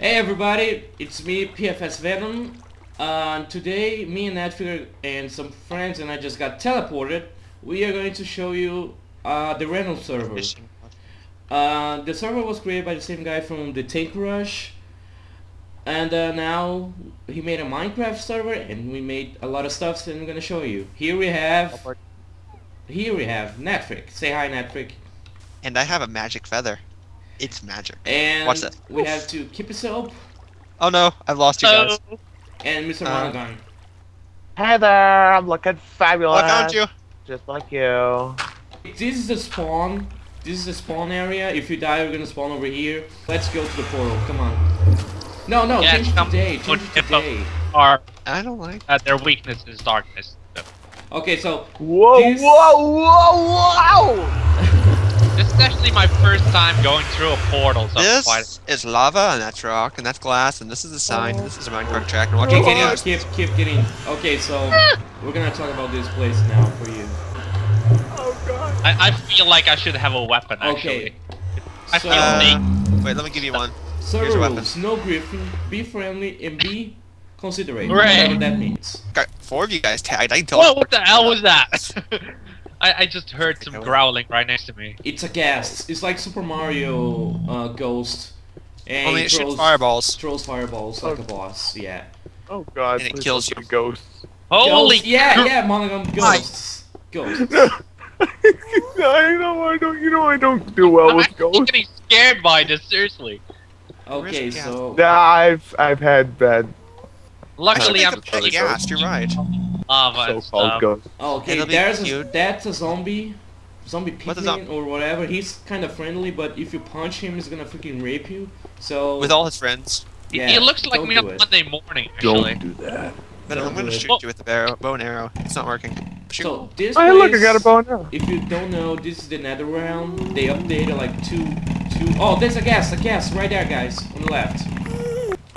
Hey everybody, it's me, PFS Venom. Uh, today, me and Netfigure and some friends and I just got teleported. We are going to show you uh, the rental server. Uh, the server was created by the same guy from the Tank Rush. And uh, now he made a Minecraft server and we made a lot of stuff and I'm gonna show you. Here we have... Here we have Netfrig. Say hi Netfrig. And I have a magic feather. It's magic. And Watch that. we have to keep us up Oh no, I've lost you guys. and Mr. Uh, Monogon. Hey there, I'm looking fabulous. Oh, I found you. Just like you. This is the spawn. This is the spawn area. If you die, you're gonna spawn over here. Let's go to the portal. Come on. No, no, Yeah, change come- today. Change it today. are I don't like. uh, their weakness is darkness. Okay, so Whoa, This- whoa, whoa, whoa! This is actually my first time going through a portal, so I'm This quite is lava, and that's rock, and that's glass, and this is a sign. Oh. This is a Minecraft track, and watch keep getting, keep, keep getting. Okay, so we're gonna talk about this place now for you. Oh god. I, I feel like I should have a weapon actually. Okay. I So, feel Uh, wait, let me give you one. server here's a weapon. rules: no griefing, be friendly, and be considerate. Hooray. Whatever that means. Got four of you guys tagged. I can tell. Whoa, what the hell was that? I, I just heard some growling right next to me. It's a ghast. It's like Super Mario uh, Ghost. And Only he it shoots fireballs. throws fireballs like Oh. a boss. Yeah. Oh god. And it kills don't you. Ghosts. Holy Ghosts. Yeah, yeah, monogam ghosts. Ghosts. I know I don't. You know I don't do well I'm with actually Ghosts. getting scared by this, seriously. Okay, so Yeah, I've I've had bad Luckily, I I'm should pretty gas. You're right. Lava so-called stuff. ghosts. Oh, okay, It'll there's a, that's a zombie, zombie What's a pigman or whatever. He's kind of friendly, but if you punch him, he's gonna freaking rape you. So With all his friends. It- yeah, it looks like don't me do on it. Monday morning, actually. do that. But Don't I'm gonna do it. shoot you with the bow, bow and arrow. It's not working. Shoot. So this oh, Hey, look, I got a bow now. If you don't know, this is the nether realm. They updated like two, two. Oh, there's a ghast, a ghast right there, guys, on the left.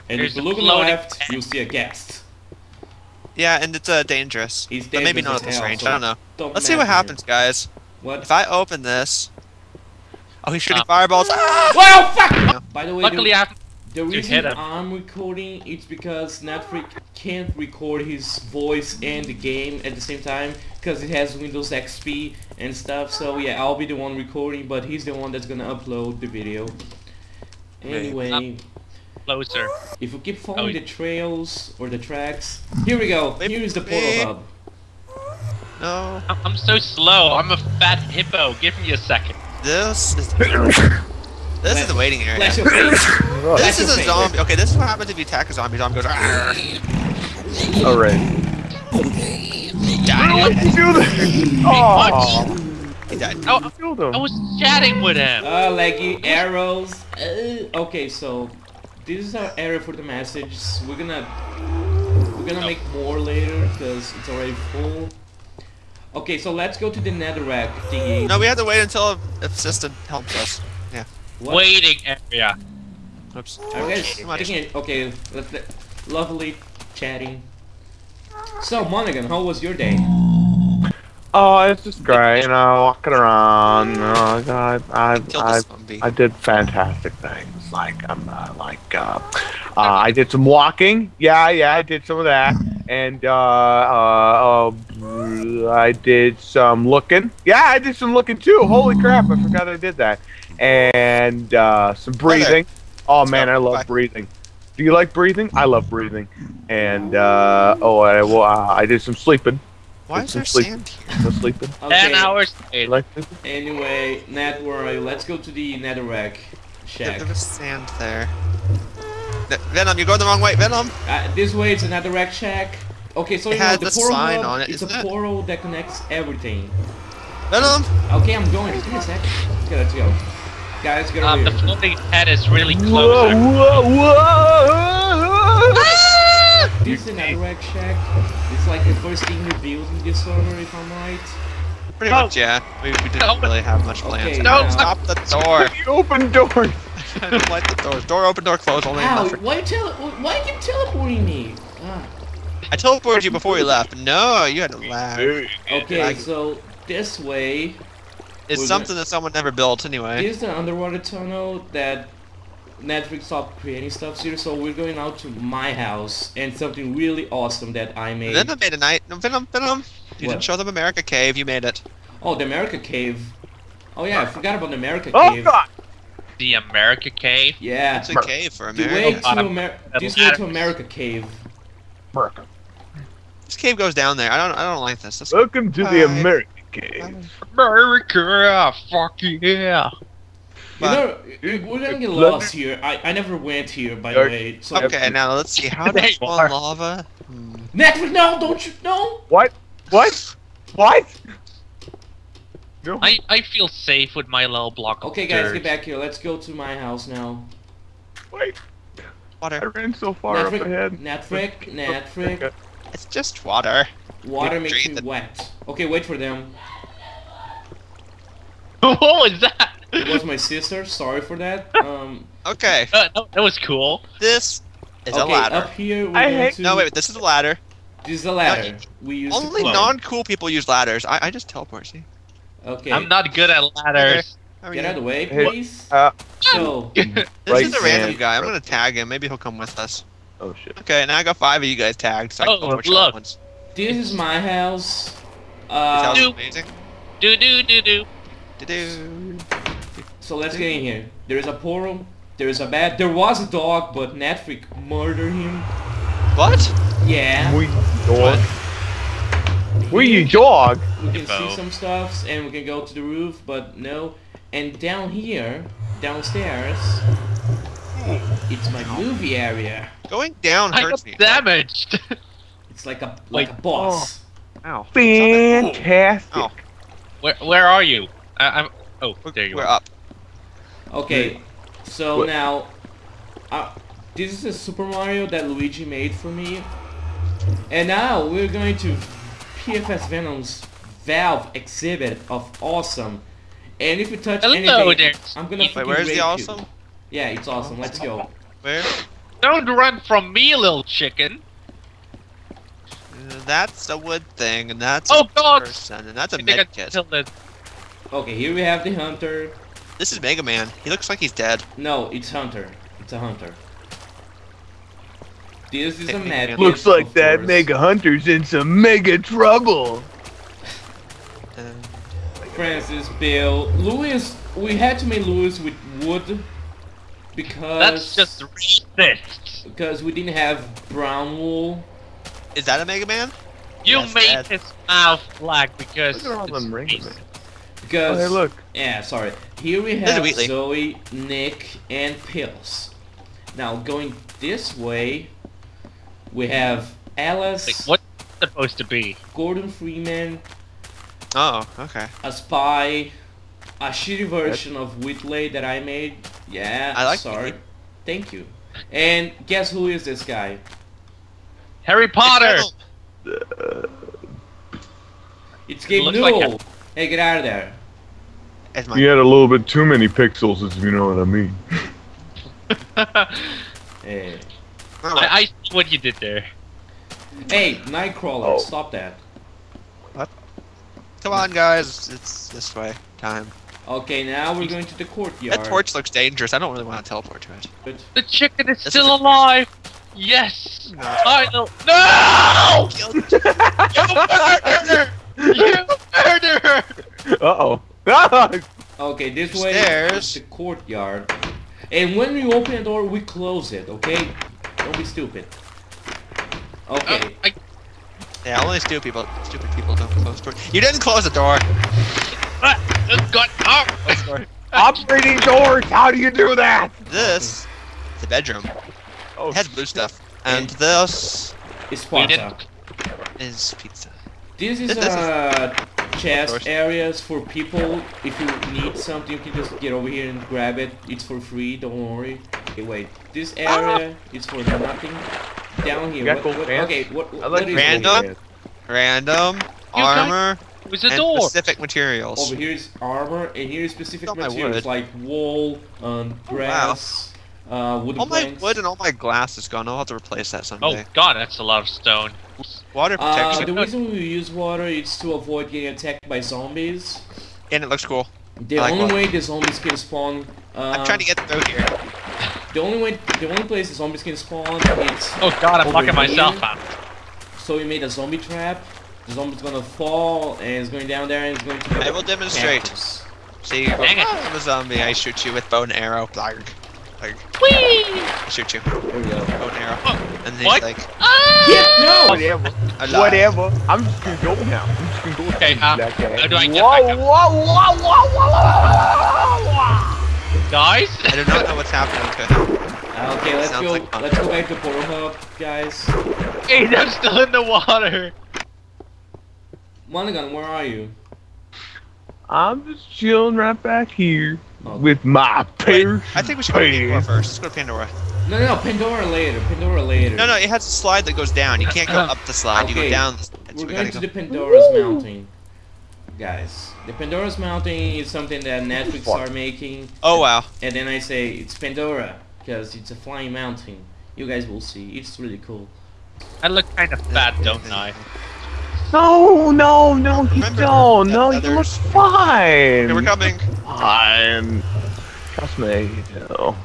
And There's if you look on the left, you'll see a ghast. Yeah, and it's uh, dangerous. He's But maybe not at this hell, range. so I don't know. Don't Let's see what mess him. happens, guys. What? If I open this. Oh, he's shooting Uh, fireballs. Ah! Well, fuck! By the way, Luckily, the, I the reason him. I'm recording it's because Netflix can't record his voice and the game at the same time because it has Windows XP and stuff. So yeah, I'll be the one recording, but he's the one that's gonna upload the video. Anyway, closer. if we keep following Oh, the trails or the tracks, here we go. Here is the portal hub. No. I'm, I'm so slow. I'm a fat hippo. Give me a second. This is. This is the waiting area. Flash your face. This Flash is your a face. zombie. Okay, this is what happens if you attack a zombie. Zombie goes. "Arr." Alright. Die. What did you do that? Oh, He died. Oh, killed him. I was chatting with him. Uh, leggy arrows. Uh, okay, so this is our area for the message. We're gonna we're gonna Oh. make more later because it's already full. Okay, so let's go to the netherrack thingy. No, we have to wait until assistant helps us. Yeah. What? Waiting area. Oops. Are you guys thinking? Okay, let's let, lovely chatting. So Monaghan, how was your day? Oh, it's just great, you know, walking around. You know, I, I, I. I did fantastic things. Like, I'm uh, like, uh, uh, I did some walking. Yeah, yeah, I did some of that. And, uh, uh, uh, I did some looking. Yeah, I did some looking too. Holy crap, I forgot I did that. And, uh, some breathing. Oh man. I love breathing. Do you like breathing? I love breathing. And, uh, oh, I, well, I did some sleeping. Why is there sleep- sand here? Some sleeping. Ten Okay. hours You later. Anyway, Nat, where are you? Let's go to the netherrack There, shack. there was sand there. Venom, you're going the wrong way. Venom. Uh, this way it's another rack shack. Okay, so It you know has the the portal sign on it, It's a isn't it? portal that connects everything. Venom. Okay, I'm going. Just give me a sec. Okay, let's go. Guys, get Um, over the floating head is really Whoa, close. actually. whoa, whoa! This is another rack shack. It's like the first thing we built in this server, if I'm right. Pretty No. much, yeah. We, we didn't No. really have much plans. Okay, no, now- stop the door. You open door! I don't like the doors. Door open, door closed. Only Ow! enough Why you tele- Why you teleporting me? Ah. I teleported you before you left. No, you had to laugh. Okay, Like- so this way, It's We're something that someone never built anyway. this is the underwater tunnel that Netflix stopped creating stuff here, so we're going out to my house and something really awesome that I made. Venom made a night. No, Venom, Venom. You What? didn't show them America Cave. You made it. Oh, the America Cave. Oh yeah, I forgot about the America Oh Cave. god! The America Cave. Yeah. It's a cave for The way America. to Amer- this way to America Cave. America. This cave goes down there. I don't. I don't like this. This Welcome to the America Cave. America, fuck yeah. You know, we're gonna get lost here. I, I never went here, by the way. So Okay, now let's see. How There does you spawn are. lava? Hmm. Netflix, no, don't you? No. What? What? What? No. I, I feel safe with my little block of Okay, guys, dirt. get back here. Let's go to my house now. Wait, Water. I ran so far up ahead. Netflix, Netflix, It's just water. water makes Drink me wet. Okay, wait for them. what was that? It was my sister. Sorry for that. Um, Okay, Uh, that, that was cool. this is okay, a ladder. up here we're I going hate- to. No, wait. This is a ladder. This is a ladder. We use Only non-cool people use ladders. I, I just teleport. See? Okay. I'm not good at ladders. How Get you? out of the way, Hey, please. uh, so, This Right is a random guy. I'm gonna tag him. Maybe he'll come with us. Oh shit. Okay, now I got five of you guys tagged. So I can Oh, tell look. ones. this is my house. This house is Uh, Nope. amazing. Do do do do. Do-do. so let's get in here. There is a portal. There is a bed. There was a dog, but Netflix murdered him. What? Yeah. We dog. We dog. We can see some stuffs and we can go to the roof, but no. And down here, downstairs, it's my movie area. Going down I hurts got me. damaged. It's like a like Wait. a boss. Oh. Ow. Fantastic. Oh. where where are you? I, I'm. Oh, there you we're are. up. Okay, so What- now, uh, this is a Super Mario that Luigi made for me. And now we're going to PFS Venom's Valve exhibit of awesome. And if you touch Hello anything, there, I'm gonna Steve. fucking Wait, where's rape the you. awesome? Yeah, it's awesome. Let's go. Where? Don't run from me, little chicken. Uh, That's a wood thing, and that's Oh, a God. person, and that's a I think I med kit. killed it. Okay, here we have the Hunter. This is Mega Man. He looks like he's dead. No, it's Hunter. It's a Hunter. This is a Technically, mad. Looks like of that course. Mega Hunter's in some mega trouble. Uh, Francis, Bill, Louis. We had to make Louis with wood because That's just racist. because we didn't have brown wool. is that a Mega Man? You Yes, made his mouth black because. Look at all them rings, racist. man. Because Oh, hey, look. yeah, sorry. Here we have Zoe, Nick, and Pills. Now going this way, we have Alice, Wait, what's supposed to be? Gordon Freeman, Oh, okay. a spy, a shitty version of Wheatley that I made. Yeah, I like sorry. Wheatley. Thank you. And guess who is this guy? Harry Potter. It's Gabe looks like Newell. hey, get out of there. It's my You had a little bit too many pixels, if you know what I mean. Hey, Oh, I see what you did there. hey, Nightcrawler, Oh. stop that. What? Come on, guys. It's this way. Time. Okay, now we're going to the courtyard. That torch looks dangerous. I don't really want to teleport to it. But The chicken is This still is alive. Yes. No. I know. No! You murderer! You murderer! Uh oh. Okay, this way Stairs. is the courtyard. And when we open the door, we close it, okay? Don't be stupid. Okay. Uh, I, Yeah, only stupid people. Stupid people don't close doors. You didn't close the door. uh, got up. Close the door. Operating doors. How do you do that? This, the bedroom, Oh, it has blue stuff, and this it's We is pizza. This is a uh chest areas for people. If you need something, you can just get over here and grab it. It's for free. Don't worry. Okay, wait. This area is for nothing. Down here. what, what, okay, what, I what like Random? over Random guys- armor It was a and door. specific materials. Over here is armor, and here is specific Oh, materials like wool, um, grass, uh, wooden All my wood and all my glass is gone. I'll have to replace that someday. Oh god, that's a lot of stone. Water Uh, protection, the reason we use water is to avoid getting attacked by zombies. and it looks cool. The like only water. way the zombies can spawn. Uh, I'm trying to get through here. The only way, the only place the zombies can spawn, it's Oh god, I'm fucking myself up. so we made a zombie trap. The zombie's gonna fall and it's going down there and it's going to. I will demonstrate. cactus. See, Dang it. I'm a zombie. I shoot you with bow and arrow. Blarg. Blarg. I shoot you. There we go. Bow and arrow. Oh, And then what? he's like, Yeah, no. Whatever. alive. Whatever. I'm just gonna go now. I'm just gonna go. Okay, uh, that guy. how do I get whoa, back up? whoa, whoa, whoa, whoa, whoa, whoa. Guys? I do not know what's happening to him. Uh, Okay, let's Sounds go. like fun. let's go back to Portal Hub, guys. Hey, I'm still in the water. Monaghan, where are you? I'm just chilling right back here Oh. with my Wait, pierce. I think we should go to Pandora first. Let's go to Pandora. No, no, Pandora later. Pandora later. No, no, it has a slide that goes down. You can't go up the slide. You go down. the slide. We're we going gotta to go. the Pandora's Woo! Mountain, guys. The Pandora's Mountain is something that Netflix Fuck. are making, Oh wow. and then I say it's Pandora because it's a flying mountain. You guys will see. It's really cool. I look kind of fat, don't I? No, no, no, you Remember don't. that No, you look others- fine. Okay, we're coming. Fine. Trust me, you know.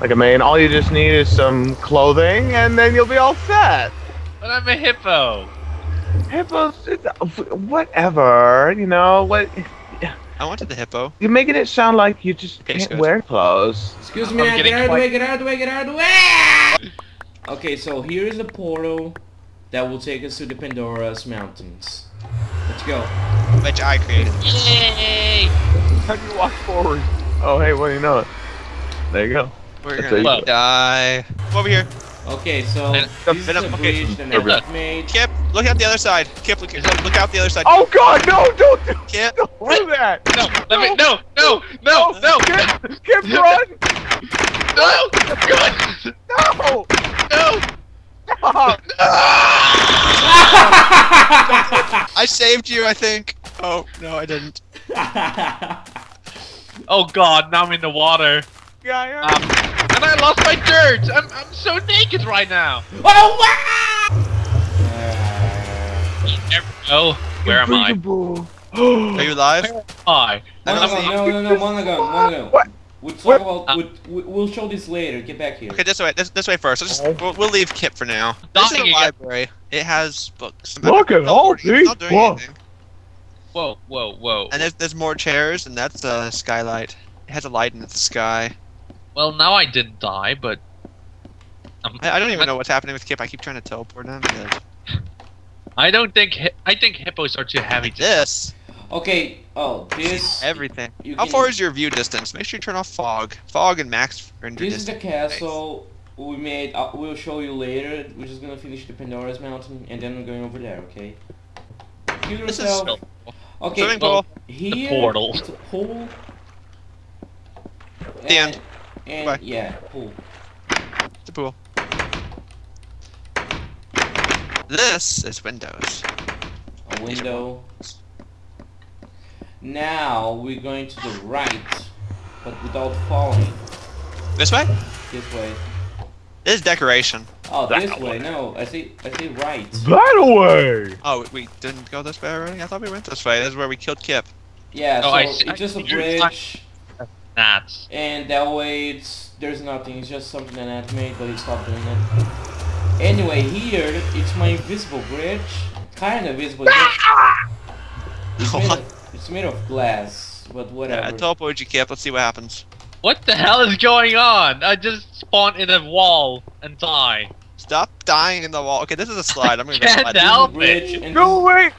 Like a man, all you just need is some clothing, and then you'll be all set. But I'm a hippo. Hippos, uh, whatever, you know. What I wanted the hippo. you're making it sound like you just Okay, can't good. wear clothes. Excuse me, I'm me, get out of the quite- way, get out of the way, get out of the way! Okay, so here is the portal that will take us to the Pandora's Mountains. Let's go. Which I created. Yay! How do you walk forward? Oh, hey, what do you know? There you go. We're That's gonna you- die. Come over here. Okay, so And- this is Venom- a okay. bridge that Here, Netflix look. made. Kip, look out the other side. Kip, look, look, look out the other side. Oh God, no! Don't do, Kip. don't do that! No, let me, no, no, no, no, Skip, skip, run! no, God, No! no. Stop! I saved you, I think. Oh no, I didn't. Oh God, now I'm in the water. Yeah, yeah. Um, and I lost my dirt. I'm, I'm so naked right now. oh wow! Uh, You never know. Where am I? Are you alive? Hi. I don't Monaghan, see you. no, no, no, Monaghan, Monaghan. What? We'll talk What? about. Uh, we- we- we'll show this later. Get back here. Okay, this way. This, this way first. Let's just, we'll, we'll leave Kip for now. Dying This is a again. library. It has books. Look at all Teleporting, it's not these books. Whoa, whoa, whoa. And there's, there's more chairs, and that's a skylight. It has a light in the sky. Well, now I didn't die, but um, I, I don't even know what's happening with Kip. I keep trying to teleport him. but- I don't think hi- I think hippos are too heavy Like to. this. Okay. Oh, this. Everything. You How far is your view distance? Make sure you turn off fog. Fog and max render This is the distance. castle we made. Uh, we'll show you later. We're just gonna finish the Pandora's Mountain, and then we're going over there. Okay. Kill This is yourself. Okay. Swimming pool. Here, portal. It's a pool. The end. And Bye. yeah, pool. The pool. This is Windows. A window. Now we're going to the right, but without falling. This way? This way. This is decoration. Oh, That this way. No, I see. I see right. That way! Oh, we didn't go this way already? I thought we went this way. This is where we killed Kip. Yeah. Oh, so I see- it's just a bridge, Gnats. and that way it's there's nothing. It's just something that I made, but he stopped doing it. Anyway, here it's my invisible bridge. Kind of visible. It's made, of, it's made of glass, but Yeah, whatever. I teleported you, Kip. Let's see what happens. What the hell is going on? I just spawned in a wall and die. Stop dying in the wall. Okay, this is a slide. I'm gonna go Can't slide. This is help it. and No way!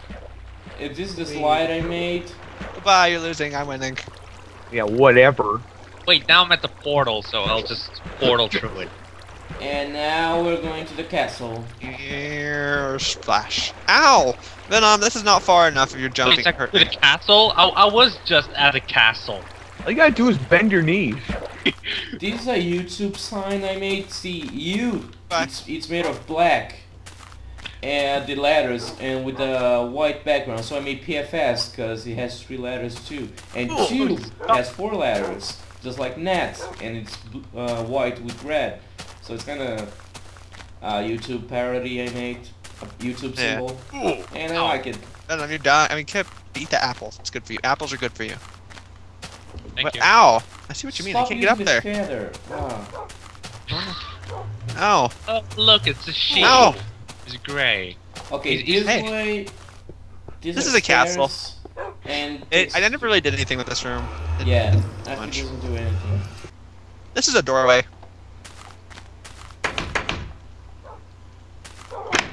this, this the slide I made. Goodbye, you're losing. I'm winning. Yeah, whatever. Wait, now I'm at the portal, so I'll just portal through it. And now we're going to the castle. Here, splash. Ow! Venom, this is not far enough if you're jumping. second, Hurt to the castle? I, I was just at a castle. All you gotta do is bend your knees. This is a YouTube sign I made. See, you. It's, it's made of black. And the letters, and with a white background. So I made PFS because it has three letters too. And Oh, two has four letters, just like net, and it's uh, white with red. So it's kind of a uh, YouTube parody I made, a YouTube Yeah. symbol, Ooh. and I Oh. like it. Venom, you're dying. I mean, Kip, eat the apples. It's good for you. Apples are good for you. Thank But- you. Ow! I see what you mean. I can't get up using there. the feather. Wow. Ow. Oh, look, it's a sheep. Ow. It's gray. Okay, He's- this hey. way. these This is a castle. And It, I never really did anything with this room. It- Yeah, Nephew much. doesn't do anything. This is a doorway.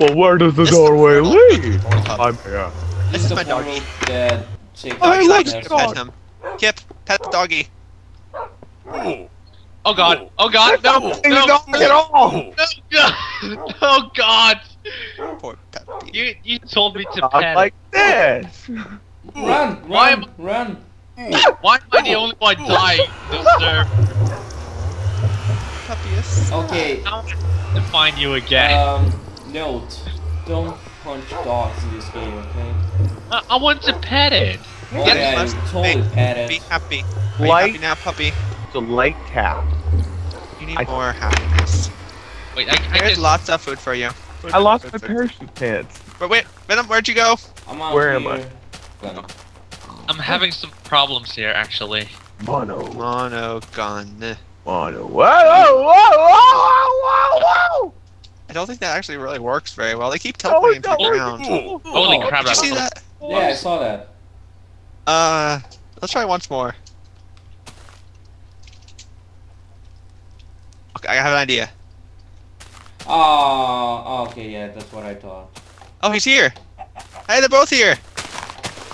Well, where does the This is doorway the- lead? Portal. I'm here. This is my portal doggy. That takes I like likes it. to pet him. Kip, pet the doggy. Oh god. Oh god. No. No. He's No. not at all. no. Oh god. Poor puppy. You you told me to pet. like this. Run! Why Run! Run! Why am I the only one dying? This server. Puppy is. Okay, I want to find you again. um, note. Don't punch dogs in this game, okay? I, I want to pet it. Oh Get yeah, this you totally Hey, pet Be it. happy. Are you Light happy now, puppy? the light tap. You need I- more happiness. Wait, I, I There's just lots of food for you. Food, I lost food, my food. parachute pants. But wait, Venom, where'd you go? I'm out Where am. I? Gonna- I'm having some problems here actually. Mono. Mono gun. Mono. Whoa, whoa, whoa, whoa, whoa, whoa! I don't think that actually really works very well. They keep Oh, teleporting no, to the ground. Did Holy Oh, crap! you see that? Yeah, I saw that. Uh, let's try once more. Okay, I have an idea. Oh, okay, yeah, that's what I thought. Oh, he's here. Hey, they're both here.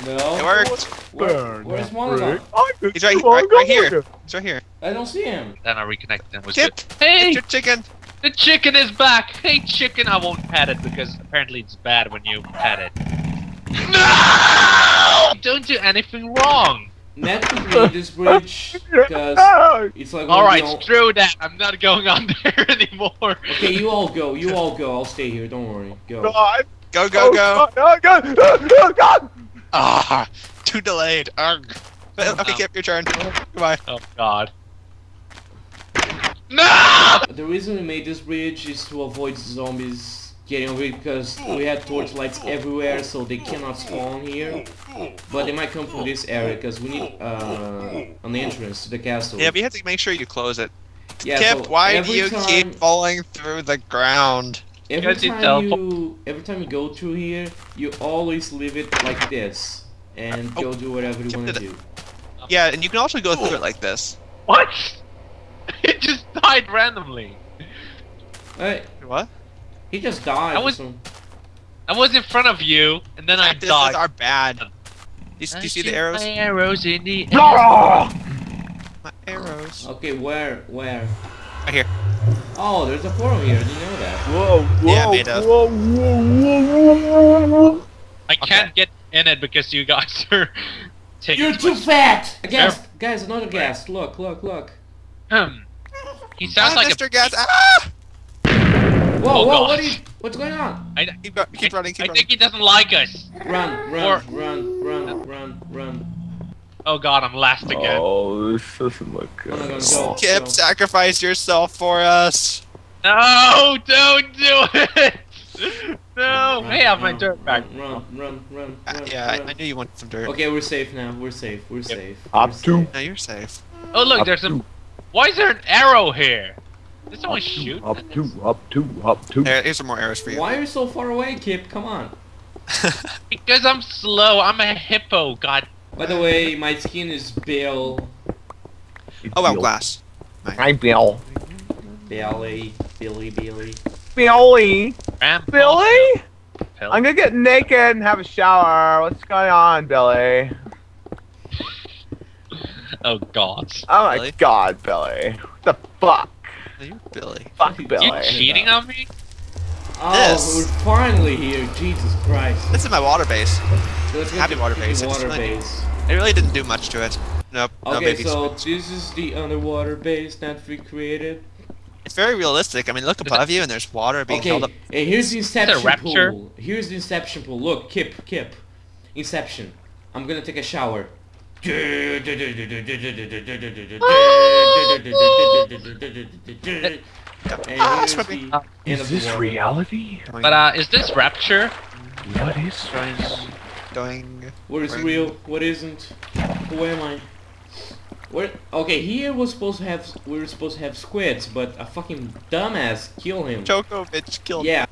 No. It worked. Where, Burn where's that Monogon? brick. He's right- right- right here. Monogon. He's right here. I don't see him. Then I reconnect and was Kip, good. Hey, it's your chicken. The chicken is back. Hey, chicken. I won't pet it because apparently it's bad when you pet it. No! Don't do anything wrong. Net to create this bridge because it's like All one of right, screw that. I'm not going on there anymore. Okay, you all go. You all go. I'll stay here. Don't worry. Go. God. Go, go, Oh, go. God. Oh, God. Oh, God. Ah, too delayed. Ugh. Oh, Okay, no. Kip, your turn. Goodbye. Oh God. No! The reason we made this bridge is to avoid zombies getting over it because we had torchlights everywhere so they cannot spawn here. But they might come from this area because we need uh, an entrance to the castle. Yeah, but you have to make sure you close it. Yeah, Kip, so why do you time- keep falling through the ground? Every Because you time you, every time you go through here, you always leave it like this and Oh, go do whatever you want to do. Yeah, and you can also go through it like this. What? It just died randomly. Hey, What? he just died. I was- so- I was in front of you, and then I Cactuses died. are bad. Do you, do you see the arrows? My arrows in the air. Ah! My arrows. Okay, where, where? Right here. Oh, there's a portal here. Didn't know that. Whoa, whoa, Yeah, made of- whoa, whoa, whoa, whoa, whoa. I can't get in it because you guys are taking You're too too fat! A ghast! Guys, another ghast. Look, look, look. much- He sounds ah, like Mr. a. Gas. Ah! Whoa, Oh, whoa, God. what are you, what's going on? I, Keep, go- keep running, keep I running. think he doesn't like us. Run, run, Or- run, run, run, run. Oh God, I'm last again. Oh, this doesn't look good. I'm gonna go. Kip, sacrifice yourself for us. No, don't do it. No. Run, Hey, I have my dirt back. Run, run, run, Uh, run. yeah, I, run. I knew you wanted some dirt. Okay, we're safe now. We're safe. We're safe. Up we're to- safe. No, you're safe. Oh look, Up there's a. to- Why is there an arrow here? Did someone shoot? Up to, up to, up to. There, here's some more arrows for you. Why are you so far away, Kip? Come on. Because I'm slow. I'm a hippo. God. By the way, my skin is pale. oh, well, glass. I'm Bill. Billy, Billy, Billy. Billy. Ram- Billy? Pill. I'm gonna get naked and have a shower. What's going on, Billy? Oh God. Oh my Billy? god, Billy. What the fuck? No, you're Billy. Fuck You Billy. You cheating on me? Oh, This. we're finally here. Jesus Christ. This is my water base. Let's Happy water base, it's Water fine. base. It really didn't do much to it. Nope. no Okay, baby so squids. this is the underwater base that we created. It's very realistic. I mean, look above you and there's water being Okay, held up. and here's the inception pool. Here's the inception pool. Look, Kip, Kip. Inception. I'm gonna take a shower. And here's swimming. the end of the water. reality? But uh, is this rapture? What is doing, doing. What is real? What isn't? Who am I? We're, okay, here we're supposed to have we were supposed to have squids, but a fucking dumbass killed him. Djokovic killed Yeah.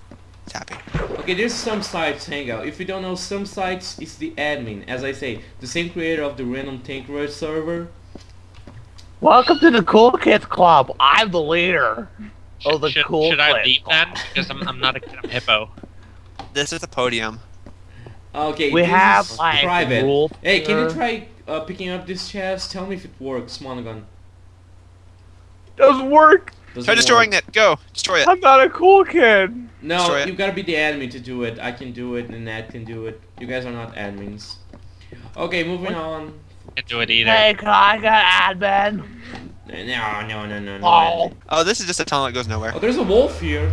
It's happy. Okay, there's some sites hangout. If you don't know, some sites is the admin. As I say, the same creator of the random tank rush server. Welcome to the Cool Kids Club. I'm the leader. Oh, the should, cool should I clip. leave then? Because I'm, I'm not a kid, I'm hippo. This is the podium. Okay, We this have is like private. rule Hey, can you try uh, picking up this chest? Tell me if it works, Monogon. Doesn't work. Doesn't Try destroying work. it. Go. Destroy it. I'm not a cool kid. No, Destroy it. you gotta be the admin to do it. I can do it, and Nat can do it. You guys are not admins. Okay, moving on. Can't do it either. Hey, can I get admin? No, no, no, no, no. Oh. Oh, this is just a tunnel that goes nowhere. Oh, there's a wolf here.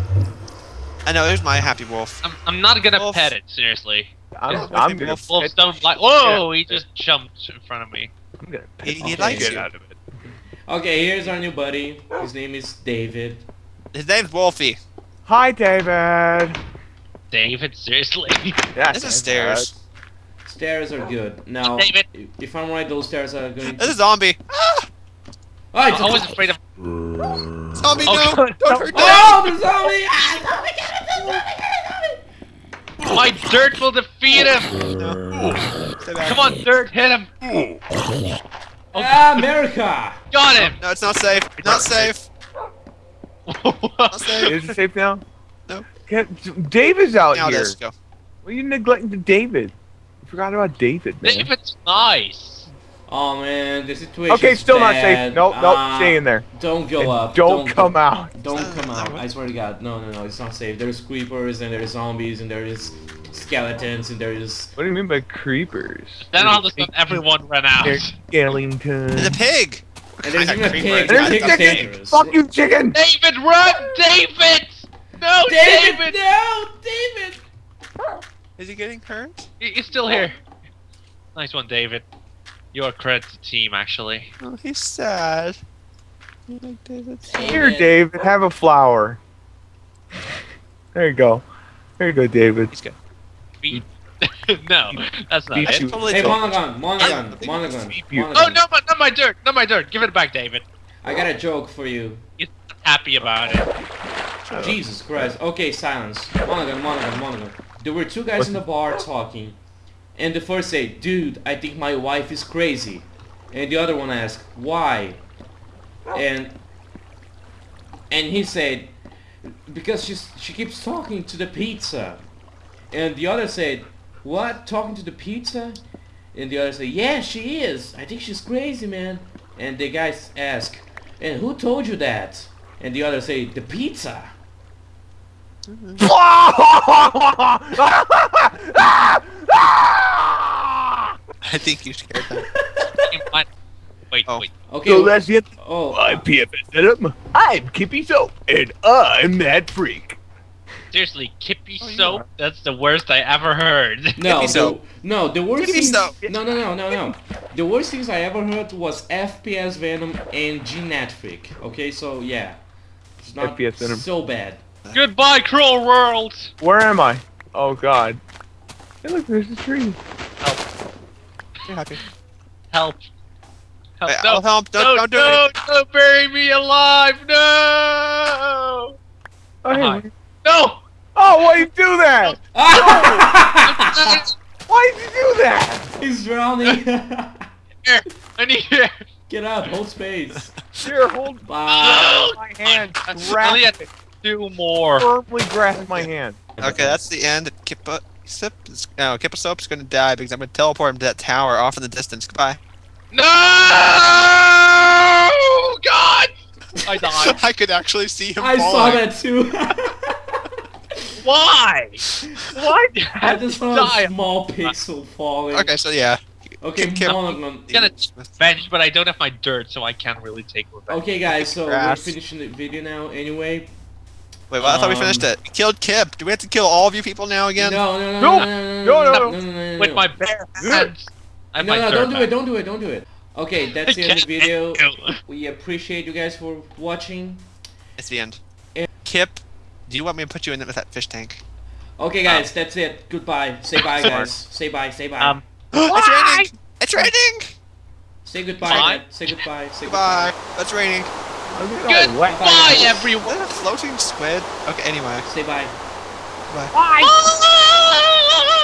I know. There's my happy wolf. I'm, I'm not gonna Wolf. pet it, seriously. I'm, Yeah, I'm gonna Wolf. Wolves pet don't the like. shit Whoa! He just jumped in front of me. I'm gonna He, pet he Okay. likes the shit you. out of it. Okay, here's our new buddy. His name is David. His name's Wolfie. Hi, David. David, seriously. Yeah, This is stairs. Stairs are good. Now, David. if I'm right, those stairs are going This to... is zombie. Ah! Oh, I it's a- I was afraid of. Zombie, Oh, no! Don't hurt that! Oh, the zombie! Ah, zombie, get it, zombie, zombie! My dirt will defeat him. No. Come on, dirt, hit him. Ah, America! Got him. No, it's not safe. Not safe. Not safe. Is it safe now? No. Get, David's out Now here. let's go. Well, you neglecting the David. You forgot about David, man. David's nice. Oh man, the situation. Okay, still not safe. Nope, nope, stay in there. Don't go And up. Don't, come out. Don't Uh, come out. I swear to God. No, no, no. It's not safe. There's creepers and there's zombies and there is skeletons and there is. What do you mean by creepers? Then all of a sudden, everyone ran out. There's Skellington. There's a pig. And there's even a pig. There's a chicken! dangerous. Fuck you, chicken! David, run! David! No, David! David! No, David! Is he getting hurt? He's still here. Nice one, David. You're credit to the team, actually. Oh, he's sad. You like David? Here, David, have a flower. There you go. There you go, David. He's good. Beat. Mm. no, that's not Beat it. Totally Hey, cool. Monogon, Monogon, Monogon. Oh, no, my- not my dirt! Not my dirt! Give it back, David. I got a joke for you. He's not happy about it. Jesus Christ. Okay, silence. Monaghan, Monaghan, Monaghan. There were two guys in the bar talking. And the first said, dude, I think my wife is crazy. And the other one asked, why? And and he said, because she's, she keeps talking to the pizza. And the other said, what? Talking to the pizza? And the other said, yeah, she is. I think she's crazy, man. And the guys ask, and who told you that? And the other say, the pizza. I think you scared them. Wait, Oh. wait. Okay. So that's it. oh, I'm PFS Venom. I'm Kippy Soap, and I'm that freak. Seriously, Kippy Oh, soap? are. That's the worst I ever heard. no, Kippy the, no. The worst Kippy things. soap. No, no, no, no, no. The worst things I ever heard was FPS Venom and Genetfreak. Okay, so yeah, it's not FPS Venom. so bad. Goodbye, cruel world! Where am I? Oh God. Hey, look, there's a tree. You're happy. Help. Help. Wait, no, I'll help. Don't, no, don't do no, it. don't bury me alive! No! Oh, hey, No! Oh, why you do that? Why did you do that? He's drowning. Here, I need here. Get up, hold space. Here, hold Bye. my hand. I Grab only had it. two more. Firmly grasp my hand. Okay, that's the end. Kippa Sip is, no, Kippa Soap's gonna die because I'm gonna teleport him to that tower off in the distance. Goodbye. No! God! I died. I could actually see him I saw that too. Why? Why I I just die? saw a small pixel falling. Okay, so yeah. Okay, Kim- Kim- I'm gonna revenge, but I don't have my dirt, so I can't really take revenge. Okay, guys, so we're finishing the video now. Anyway, Wait, well, I thought we Um, finished it. We killed Kip. Do we have to kill all of you people now again? no, no, no, No! no, no, No, no, no, no, no, no, no, With no. my bare hands. I have No, my no, dirt don't do back. it, don't do it, don't do it. Okay, that's the end of the Can't video. do it. We appreciate you guys for watching. It's the end. Yeah. Kip, do you want me to put you in with that fish tank? Okay, um, guys, um, that's it. Goodbye. Say bye, guys. Say bye. Say bye. Um, it's raining. It's raining. Say goodbye. Say goodbye. Say goodbye. It's raining. Goodbye, goodbye everyone. A floating squid? Okay. Anyway. Say. Bye. Bye. bye.